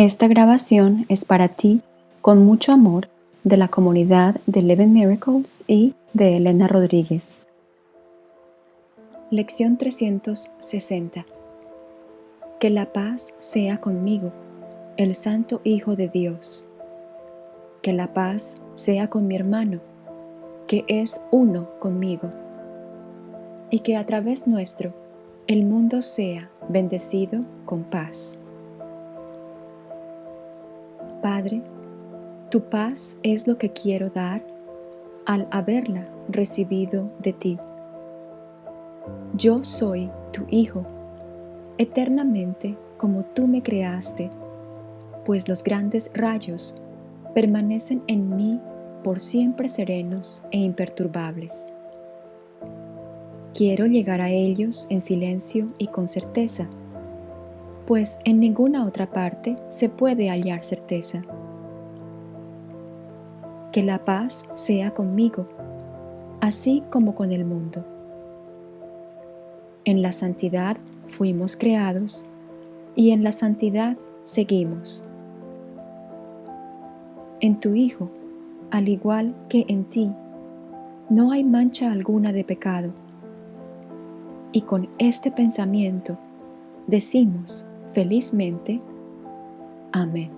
Esta grabación es para ti con mucho amor de la comunidad de Eleven Miracles y de Elena Rodríguez. Lección 360 Que la paz sea conmigo, el Santo Hijo de Dios. Que la paz sea con mi hermano, que es uno conmigo. Y que a través nuestro el mundo sea bendecido con paz. Padre, tu paz es lo que quiero dar al haberla recibido de ti. Yo soy tu Hijo, eternamente como tú me creaste, pues los grandes rayos permanecen en mí por siempre serenos e imperturbables. Quiero llegar a ellos en silencio y con certeza, pues en ninguna otra parte se puede hallar certeza. Que la paz sea conmigo, así como con el mundo. En la santidad fuimos creados y en la santidad seguimos. En tu Hijo, al igual que en ti, no hay mancha alguna de pecado. Y con este pensamiento decimos felizmente. Amén.